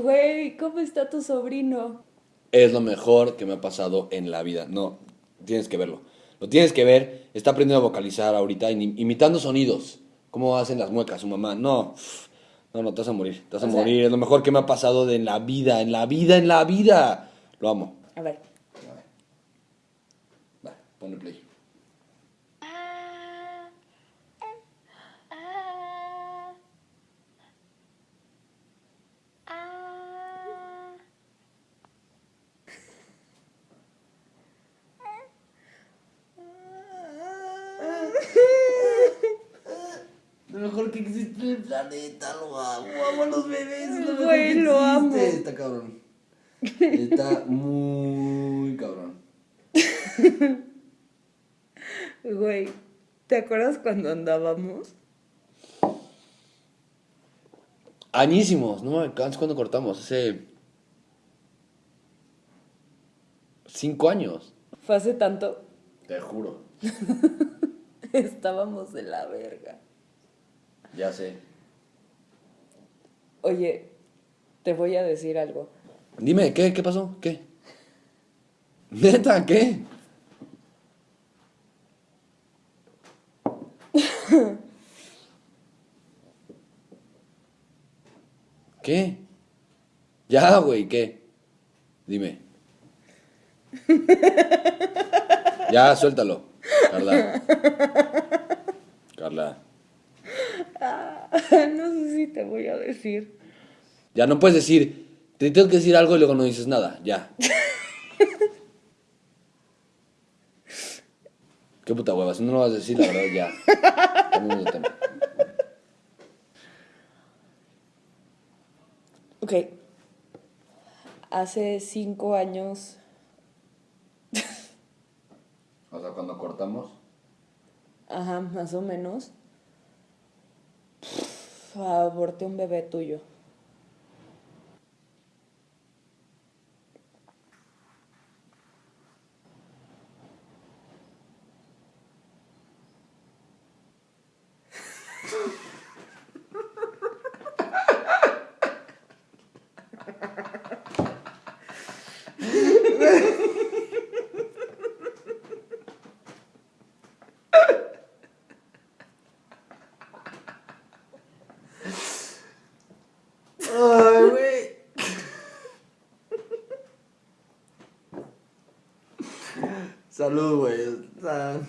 Güey, ¿cómo está tu sobrino? Es lo mejor que me ha pasado en la vida. No, tienes que verlo. Lo tienes que ver. Está aprendiendo a vocalizar ahorita, im- imitando sonidos. Cómo hacen las muecas su mamá. No, no, no, te vas a morir. Te vas a sea- morir. Es lo mejor que me ha pasado de en la vida, en la vida, en la vida. Lo amo. A ver. Va, ponle play. Lo mejor que existe en el planeta, lo amo, amo a los bebés, lo mejor Güey, que lo amo. existe. Está cabrón. Está muy cabrón. Güey, ¿te acuerdas cuando andábamos? Añísimos, no me alcanzo cuando cortamos, hace cinco años. Fue hace tanto. Te juro. Estábamos de la verga. Ya sé. Oye, te voy a decir algo. Dime, ¿qué? ¿Qué pasó? ¿Qué? ¿Neta? ¿Qué? ¿Qué? Ya, güey, ¿qué? Dime. Ya, suéltalo. Carla. no sé si te voy a decir. Ya no puedes decir, te tengo que decir algo y luego no dices nada. Ya. Qué puta hueva, si no lo vas a decir, la verdad, ya. Cambiemos de tema. Ok. Hace cinco años. O sea, cuando cortamos. Ajá, más o menos. Aborté un bebé tuyo. Ay, güey. Salud, güey. O sea,